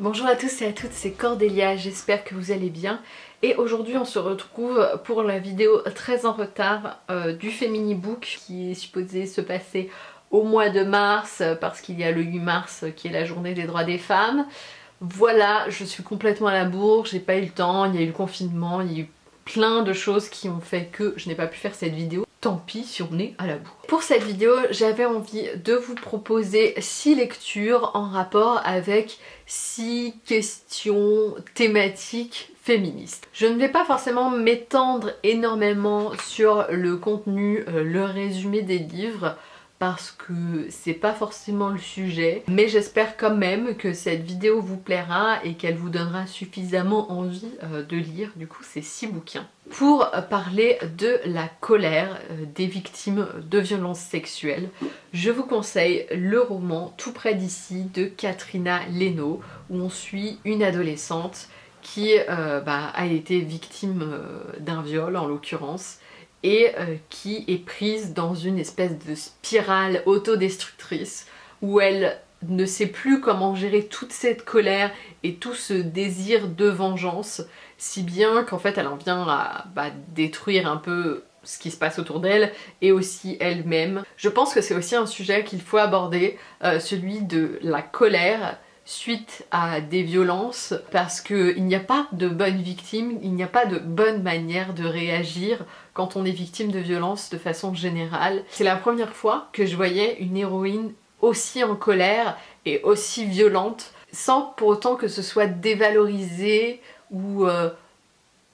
Bonjour à tous et à toutes, c'est Cordélia, j'espère que vous allez bien. Et aujourd'hui on se retrouve pour la vidéo très en retard euh, du Femini Book qui est supposé se passer au mois de mars parce qu'il y a le 8 mars qui est la journée des droits des femmes. Voilà, je suis complètement à la bourre, j'ai pas eu le temps, il y a eu le confinement, il y a eu plein de choses qui ont fait que je n'ai pas pu faire cette vidéo tant pis si on est à la bourre. Pour cette vidéo, j'avais envie de vous proposer 6 lectures en rapport avec 6 questions thématiques féministes. Je ne vais pas forcément m'étendre énormément sur le contenu, euh, le résumé des livres, parce que c'est pas forcément le sujet mais j'espère quand même que cette vidéo vous plaira et qu'elle vous donnera suffisamment envie euh, de lire du coup ces six bouquins. Pour parler de la colère euh, des victimes de violences sexuelles, je vous conseille le roman Tout près d'ici de Katrina Leno où on suit une adolescente qui euh, bah, a été victime d'un viol en l'occurrence et euh, qui est prise dans une espèce de spirale autodestructrice où elle ne sait plus comment gérer toute cette colère et tout ce désir de vengeance, si bien qu'en fait elle en vient à bah, détruire un peu ce qui se passe autour d'elle et aussi elle-même. Je pense que c'est aussi un sujet qu'il faut aborder, euh, celui de la colère suite à des violences parce qu'il n'y a pas de bonne victime, il n'y a pas de bonne manière de réagir quand on est victime de violences de façon générale. C'est la première fois que je voyais une héroïne aussi en colère et aussi violente sans pour autant que ce soit dévalorisé ou euh,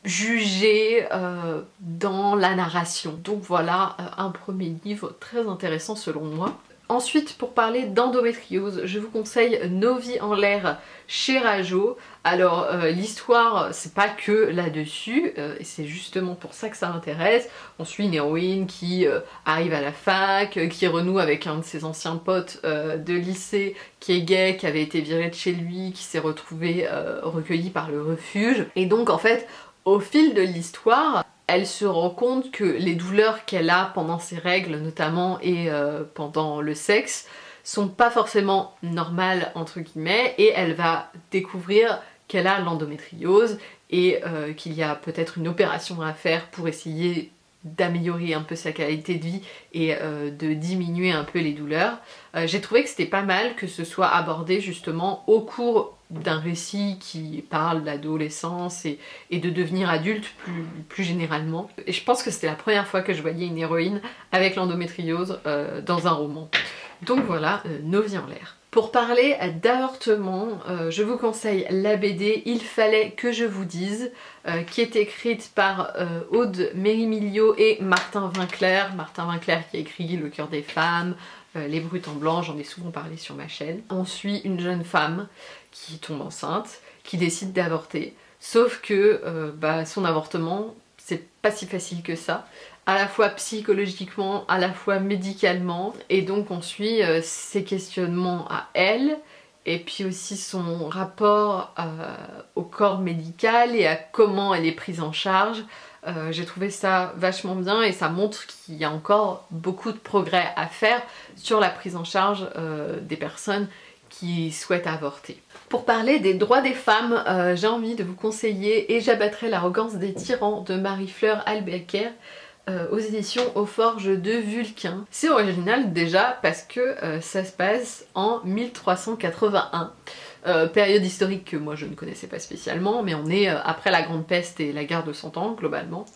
jugé euh, dans la narration. Donc voilà euh, un premier livre très intéressant selon moi. Ensuite, pour parler d'endométriose, je vous conseille Nos vies en l'air chez Rajo. Alors, euh, l'histoire, c'est pas que là-dessus, euh, et c'est justement pour ça que ça m'intéresse. On suit une héroïne qui euh, arrive à la fac, qui renoue avec un de ses anciens potes de lycée qui est gay, qui avait été viré de chez lui, qui s'est retrouvé recueilli par le refuge. Et donc, en fait, au fil de l'histoire, elle se rend compte que les douleurs qu'elle a pendant ses règles notamment et euh, pendant le sexe sont pas forcément normales entre guillemets et elle va découvrir qu'elle a l'endométriose et euh, qu'il y a peut-être une opération à faire pour essayer d'améliorer un peu sa qualité de vie et euh, de diminuer un peu les douleurs. J'ai trouvé que c'était pas mal que ce soit abordé justement au cours d'un récit qui parle d'adolescence et, de devenir adulte plus, généralement. Et je pense que c'était la première fois que je voyais une héroïne avec l'endométriose euh, dans un roman. Donc voilà, euh, nos vies en l'air. Pour parler d'avortement, euh, je vous conseille la BD Il fallait que je vous dise, qui est écrite par Aude Mérimilio et Martin Vinclair. Martin Vinclair qui a écrit Le cœur des femmes, Les brutes en blanc, j'en ai souvent parlé sur ma chaîne. On suit une jeune femme qui tombe enceinte, qui décide d'avorter. Sauf que euh, bah, son avortement, c'est pas si facile que ça, à la fois psychologiquement, à la fois médicalement, et donc on suit euh, ses questionnements à elle, et puis aussi son rapport euh, au corps médical et à comment elle est prise en charge. J'ai trouvé ça vachement bien et ça montre qu'il y a encore beaucoup de progrès à faire sur la prise en charge des personnes qui souhaitent avorter. Pour parler des droits des femmes, euh, j'ai envie de vous conseiller Et j'abattrai l'arrogance des tyrans de Marie-Fleur Albecker euh, aux éditions Aux Forges de Vulcain. C'est original déjà parce que euh, ça se passe en 1381. période historique que moi je ne connaissais pas spécialement, mais on est après la Grande Peste et la guerre de Cent Ans globalement.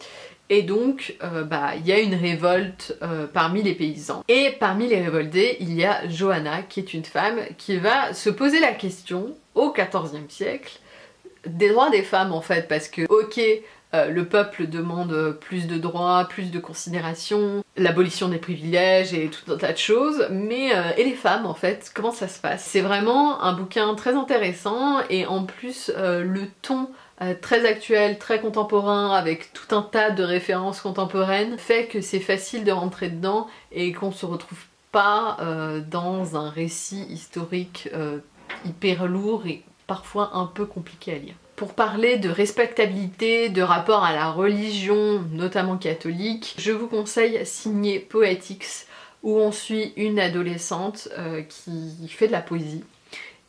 Et donc, bah, il y a une révolte parmi les paysans. Et parmi les révoltés, il y a Johanna, qui est une femme, qui va se poser la question au XIVe siècle des droits des femmes en fait parce que ok euh, le peuple demande plus de droits, plus de considération, l'abolition des privilèges et tout un tas de choses, mais euh, et les femmes en fait, comment ça se passe? C'est vraiment un bouquin très intéressant et en plus euh, le ton très actuel, très contemporain, avec tout un tas de références contemporaines, fait que c'est facile de rentrer dedans et qu'on se retrouve pas dans un récit historique hyper lourd et parfois un peu compliqué à lire. Pour parler de respectabilité, de rapport à la religion, notamment catholique, je vous conseille signer Poetics, où on suit une adolescente euh, qui fait de la poésie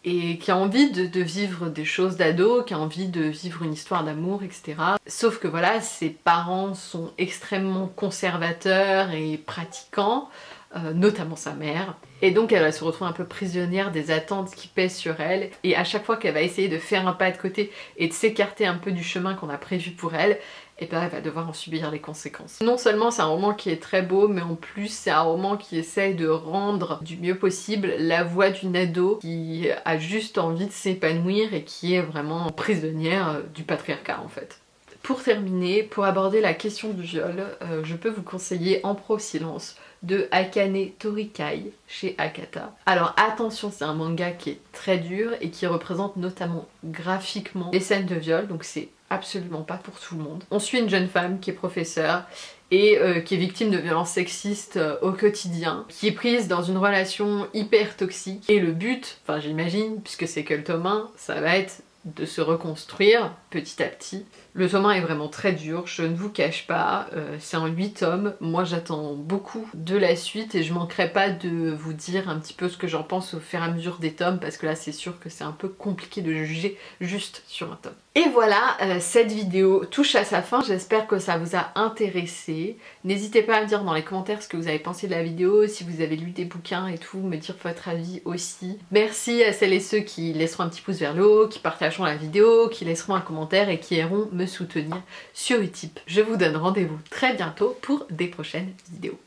et qui a envie de, vivre des choses d'ado, qui a envie de vivre une histoire d'amour, etc. Sauf que voilà, ses parents sont extrêmement conservateurs et pratiquants, euh, notamment sa mère. Et donc elle va se retrouver un peu prisonnière des attentes qui pèsent sur elle. Et à chaque fois qu'elle va essayer de faire un pas de côté et de s'écarter un peu du chemin qu'on a prévu pour elle, et bien elle va devoir en subir les conséquences. Non seulement c'est un roman qui est très beau, mais en plus c'est un roman qui essaye de rendre du mieux possible la voix d'une ado qui a juste envie de s'épanouir et qui est vraiment prisonnière du patriarcat en fait. Pour terminer, pour aborder la question du viol, euh, je peux vous conseiller En Pro Silence de Akane Torikai chez Akata. Alors attention, c'est un manga qui est très dur et qui représente notamment graphiquement les scènes de viol, donc c'est absolument pas pour tout le monde. On suit une jeune femme qui est professeure et euh, qui est victime de violences sexistes euh, au quotidien, qui est prise dans une relation hyper toxique et le but, enfin j'imagine, puisque c'est que le tome 1, ça va être de se reconstruire petit à petit. Le tome 1 est vraiment très dur, je ne vous cache pas, euh, c'est en 8 tomes, moi j'attends beaucoup de la suite et je manquerai pas de vous dire un petit peu ce que j'en pense au fur et à mesure des tomes parce que là c'est sûr que c'est un peu compliqué de juger juste sur un tome. Et voilà, euh, cette vidéo touche à sa fin, j'espère que ça vous a intéressé. N'hésitez pas à me dire dans les commentaires ce que vous avez pensé de la vidéo, si vous avez lu des bouquins et tout, me dire votre avis aussi. Merci à celles et ceux qui laisseront un petit pouce vers le haut, qui la vidéo, qui laisseront un commentaire et qui iront me soutenir sur Utip. Je vous donne rendez-vous très bientôt pour des prochaines vidéos.